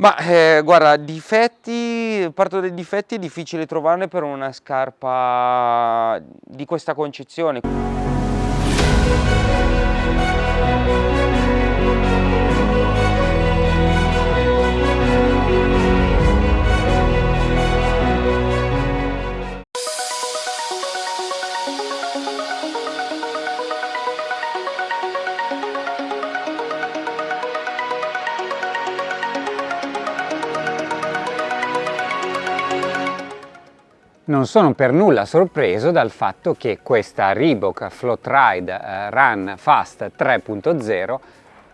Ma eh, guarda, difetti, parto dai difetti, è difficile trovarne per una scarpa di questa concezione. Non sono per nulla sorpreso dal fatto che questa Reebok Float Ride eh, Run Fast 3.0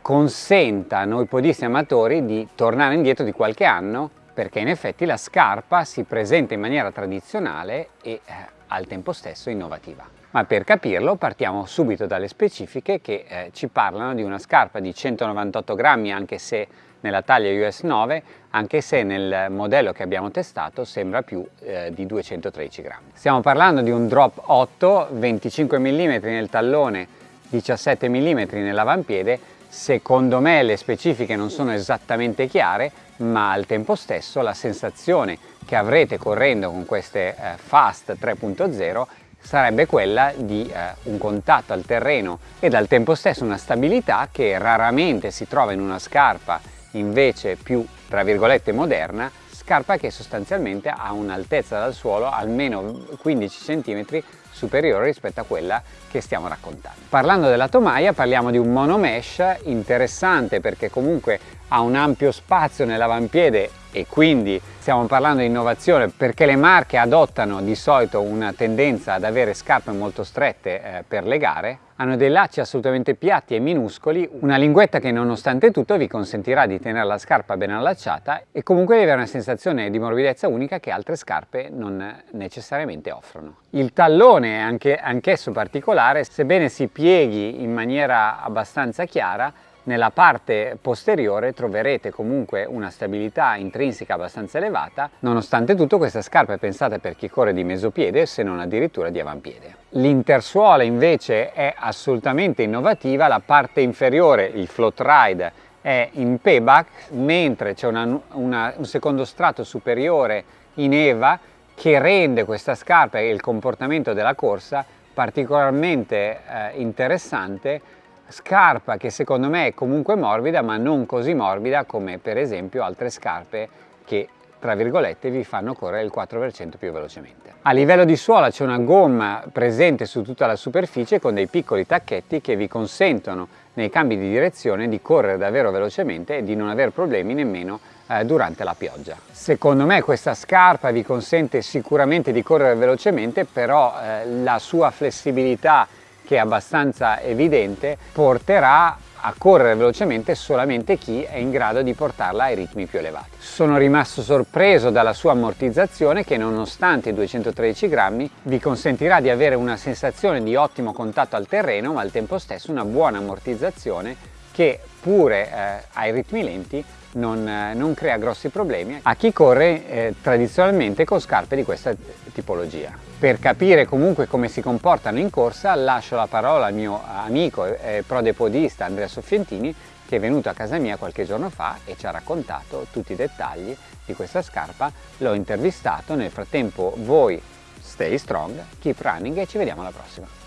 consenta a noi podisti amatori di tornare indietro di qualche anno perché in effetti la scarpa si presenta in maniera tradizionale e eh, al tempo stesso innovativa. Ma per capirlo partiamo subito dalle specifiche che eh, ci parlano di una scarpa di 198 grammi anche se nella taglia US 9 anche se nel modello che abbiamo testato sembra più eh, di 213 grammi. Stiamo parlando di un drop 8, 25 mm nel tallone, 17 mm nell'avampiede, secondo me le specifiche non sono esattamente chiare, ma al tempo stesso la sensazione che avrete correndo con queste eh, Fast 3.0 sarebbe quella di eh, un contatto al terreno ed al tempo stesso una stabilità che raramente si trova in una scarpa invece più tra virgolette moderna scarpa che sostanzialmente ha un'altezza dal suolo almeno 15 cm superiore rispetto a quella che stiamo raccontando. Parlando della tomaia parliamo di un monomesh interessante perché comunque ha un ampio spazio nell'avampiede e quindi stiamo parlando di innovazione perché le marche adottano di solito una tendenza ad avere scarpe molto strette eh, per le gare hanno dei lacci assolutamente piatti e minuscoli, una linguetta che nonostante tutto vi consentirà di tenere la scarpa ben allacciata e comunque di avere una sensazione di morbidezza unica che altre scarpe non necessariamente offrono. Il tallone è anche, anch'esso particolare, sebbene si pieghi in maniera abbastanza chiara, nella parte posteriore troverete comunque una stabilità intrinseca abbastanza elevata, nonostante tutto questa scarpa è pensata per chi corre di mesopiede se non addirittura di avampiede. L'intersuola invece è assolutamente innovativa, la parte inferiore, il float ride, è in payback, mentre c'è un secondo strato superiore in EVA che rende questa scarpa e il comportamento della corsa particolarmente eh, interessante scarpa che secondo me è comunque morbida ma non così morbida come per esempio altre scarpe che tra virgolette vi fanno correre il 4% più velocemente. A livello di suola c'è una gomma presente su tutta la superficie con dei piccoli tacchetti che vi consentono nei cambi di direzione di correre davvero velocemente e di non avere problemi nemmeno eh, durante la pioggia. Secondo me questa scarpa vi consente sicuramente di correre velocemente però eh, la sua flessibilità che è abbastanza evidente, porterà a correre velocemente solamente chi è in grado di portarla ai ritmi più elevati. Sono rimasto sorpreso dalla sua ammortizzazione che nonostante i 213 grammi vi consentirà di avere una sensazione di ottimo contatto al terreno ma al tempo stesso una buona ammortizzazione che pure eh, ai ritmi lenti non, eh, non, crea grossi problemi a chi corre eh, tradizionalmente con scarpe di questa tipologia. Per capire comunque come si comportano in corsa lascio la parola al mio amico e prodepodista Andrea Soffientini che è venuto a casa mia qualche giorno fa e ci ha raccontato tutti i dettagli di questa scarpa, l'ho intervistato, nel frattempo voi stay strong, keep running e ci vediamo alla prossima.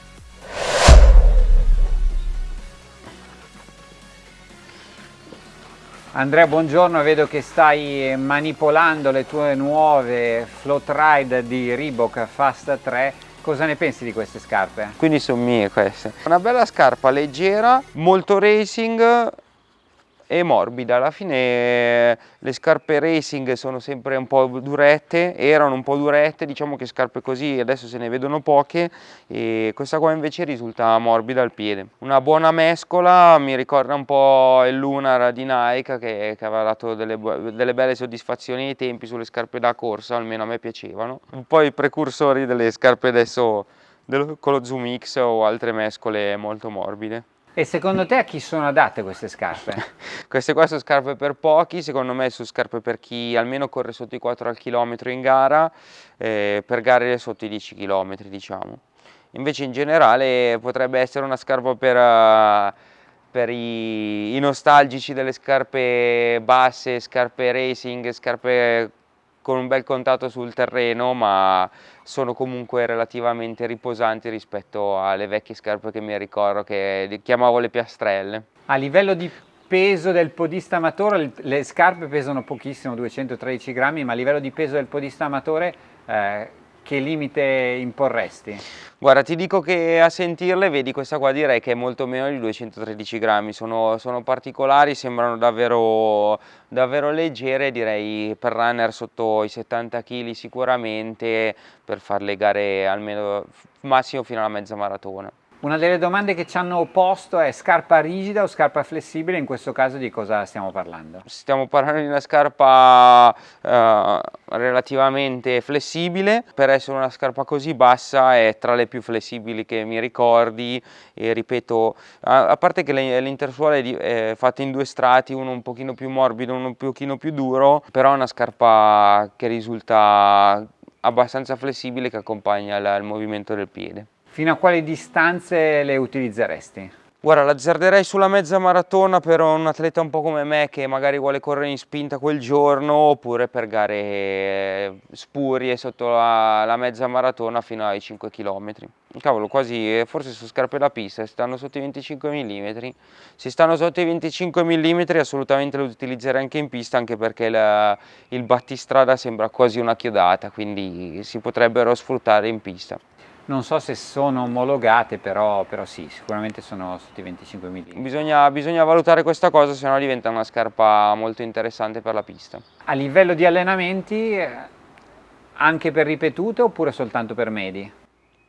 Andrea buongiorno, vedo che stai manipolando le tue nuove float ride di Reebok Fast 3 Cosa ne pensi di queste scarpe? Quindi sono mie queste. Una bella scarpa leggera, molto racing, e morbida. Alla fine le scarpe racing sono sempre un po' durette erano un po' durette diciamo che scarpe così adesso se ne vedono poche e questa qua invece risulta morbida al piede. Una buona mescola mi ricorda un po' il Lunar di Nike che, che aveva dato delle, delle, belle soddisfazioni ai tempi sulle scarpe da corsa almeno a me piacevano. Un po' i precursori delle scarpe adesso con lo Zoom X o altre mescole molto morbide e secondo te a chi sono adatte queste scarpe? queste qua sono scarpe per pochi, secondo me sono scarpe per chi almeno corre sotto i 4 al chilometro in gara, eh, per gare sotto i 10 km diciamo. Invece in generale potrebbe essere una scarpa per, uh, per i, i nostalgici delle scarpe basse, scarpe racing, scarpe con un bel contatto sul terreno ma sono comunque relativamente riposanti rispetto alle vecchie scarpe che mi ricordo che chiamavo le piastrelle. A livello di peso del podista amatore, le scarpe pesano pochissimo, 213 grammi, ma a livello di peso del podista amatore eh, che limite imporresti? Guarda, ti dico che a sentirle, vedi questa qua direi che è molto meno di 213 grammi, sono, sono particolari, sembrano davvero, davvero leggere, direi per runner sotto i 70 kg sicuramente, per far legare almeno massimo fino alla mezza maratona. Una delle domande che ci hanno posto è scarpa rigida o scarpa flessibile, in questo caso di cosa stiamo parlando? Stiamo parlando di una scarpa eh, relativamente flessibile, per essere una scarpa così bassa è tra le più flessibili che mi ricordi e ripeto, a, a parte che l'intersuola è, fatta in due strati, uno un pochino più morbido, uno un pochino più duro, però è una scarpa che risulta abbastanza flessibile che accompagna il, il movimento del piede. Fino a quali distanze le utilizzeresti? Guarda, l'azzarderei sulla mezza maratona per un atleta un po' come me che magari vuole correre in spinta quel giorno oppure per gare spurie sotto la, la mezza maratona fino ai 5 km. Cavolo, quasi, forse su scarpe da pista, stanno sotto i 25 mm. Se stanno sotto i 25 mm assolutamente lo utilizzerei anche in pista anche perché la, il battistrada sembra quasi una chiodata, quindi si potrebbero sfruttare in pista non so se sono omologate, però, però sì, sicuramente sono sotto i 25 mm. Bisogna, bisogna valutare questa cosa, se no diventa una scarpa molto interessante per la pista. A livello di allenamenti, eh, anche per ripetute oppure soltanto per medi?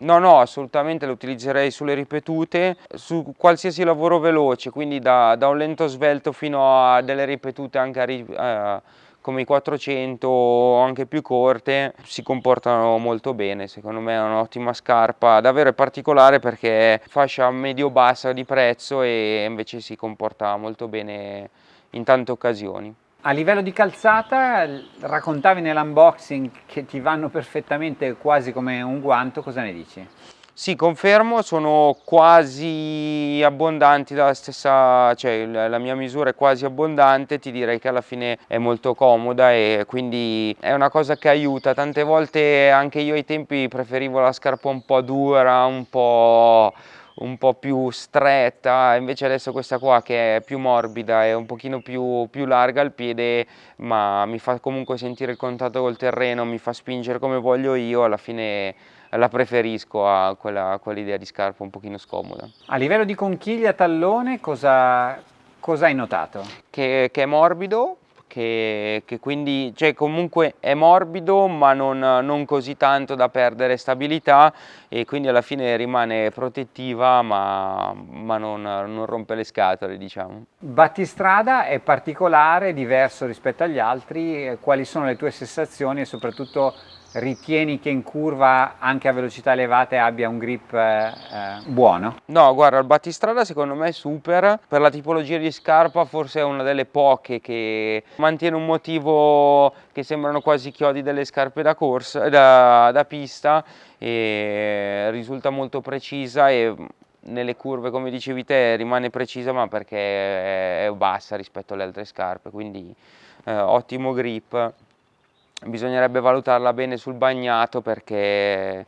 No, no, assolutamente lo utilizzerei sulle ripetute, su qualsiasi lavoro veloce, quindi da, da un lento svelto fino a delle ripetute anche a, eh, come i 400 o anche più corte si comportano molto bene secondo me è un'ottima scarpa davvero particolare perché è fascia medio bassa di prezzo e invece si comporta molto bene in tante occasioni a livello di calzata, raccontavi nell'unboxing che ti vanno perfettamente quasi come un guanto, cosa ne dici? Sì, confermo, sono quasi abbondanti dalla stessa, cioè la mia misura è quasi abbondante, ti direi che alla fine è molto comoda e quindi è una cosa che aiuta. Tante volte anche io ai tempi preferivo la scarpa un po' dura, un po' un po' più stretta, invece adesso questa qua che è più morbida e un pochino più, più larga al piede, ma mi fa comunque sentire il contatto col terreno, mi fa spingere come voglio io, alla fine la preferisco a quella, quell'idea di scarpa un pochino scomoda. A livello di conchiglia tallone cosa, cosa hai notato? Che, che è morbido, che, che, quindi cioè comunque è morbido ma non, non, così tanto da perdere stabilità e quindi alla fine rimane protettiva ma, ma non, non, rompe le scatole diciamo. Battistrada è particolare, diverso rispetto agli altri, quali sono le tue sensazioni e soprattutto ritieni che in curva anche a velocità elevate abbia un grip eh, eh, buono? No, guarda, il battistrada secondo me è super, per la tipologia di scarpa forse è una delle poche che mantiene un motivo che sembrano quasi chiodi delle scarpe da corsa, da, da pista e risulta molto precisa e nelle curve come dicevi te rimane precisa ma perché è bassa rispetto alle altre scarpe quindi eh, ottimo grip. Bisognerebbe valutarla bene sul bagnato perché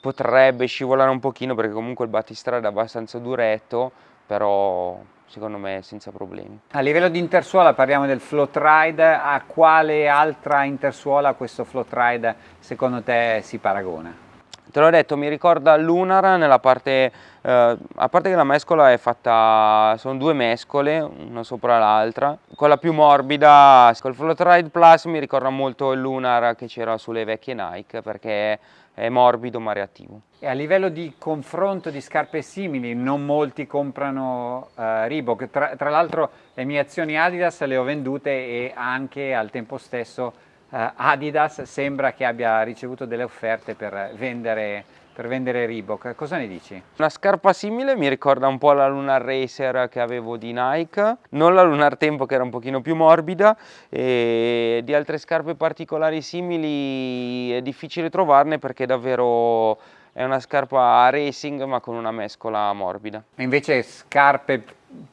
potrebbe scivolare un pochino perché comunque il battistrada è abbastanza duretto però secondo me senza problemi. A livello di intersuola parliamo del float ride, a quale altra intersuola questo float ride secondo te si paragona? Te l'ho detto, mi ricorda Lunar nella parte, eh, a parte che la mescola è fatta, sono due mescole, una sopra l'altra. Quella più morbida, col Float Ride Plus mi ricorda molto il Lunar che c'era sulle vecchie Nike perché è morbido ma reattivo. E a livello di confronto di scarpe simili, non molti comprano uh, Reebok, tra, tra l'altro le mie azioni Adidas le ho vendute e anche al tempo stesso uh, Adidas sembra che abbia ricevuto delle offerte per vendere, per vendere Reebok, cosa ne dici? Una scarpa simile mi ricorda un po' la Lunar Racer che avevo di Nike, non la Lunar Tempo che era un pochino più morbida e di altre scarpe particolari simili è difficile trovarne perché davvero è una scarpa racing ma con una mescola morbida. Invece scarpe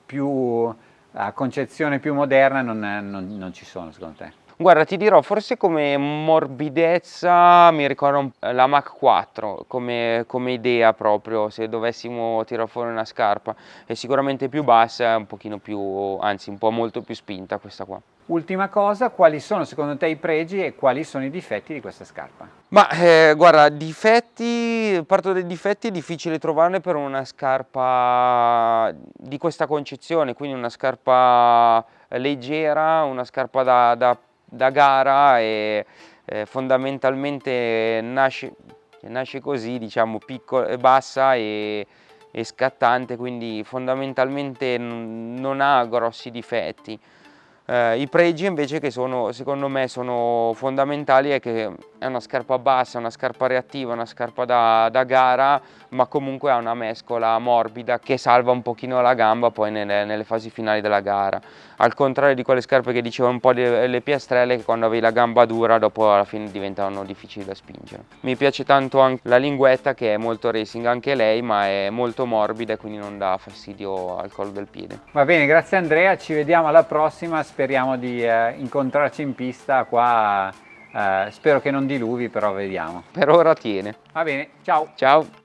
più a concezione più moderna non, non, non ci sono secondo te? Guarda, ti dirò, forse come morbidezza mi ricordo la Mach 4 come, come, idea proprio, se dovessimo tirare fuori una scarpa. È sicuramente più bassa, un pochino più, anzi un po' molto più spinta questa qua. Ultima cosa, quali sono secondo te i pregi e quali sono i difetti di questa scarpa? Ma eh, guarda, difetti, parto dai difetti, è difficile trovarne per una scarpa di questa concezione, quindi una scarpa leggera, una scarpa da, da da gara e eh, fondamentalmente nasce, nasce, così, diciamo, piccola, bassa e, e scattante, quindi fondamentalmente non ha grossi difetti. Eh, I pregi invece che sono, secondo me sono fondamentali è che è una scarpa bassa, una scarpa reattiva, una scarpa da, da gara, ma comunque ha una mescola morbida che salva un pochino la gamba poi nelle, nelle fasi finali della gara. Al contrario di quelle scarpe che dicevano un po' le piastrelle che quando avevi la gamba dura dopo alla fine diventavano difficili da spingere. Mi piace tanto anche la linguetta che è molto racing anche lei, ma è molto morbida e quindi non dà fastidio al collo del piede. Va bene, grazie Andrea, ci vediamo alla prossima speriamo di eh, incontrarci in pista qua, eh, spero che non diluvi però vediamo. Per ora tiene. Va bene, ciao. Ciao.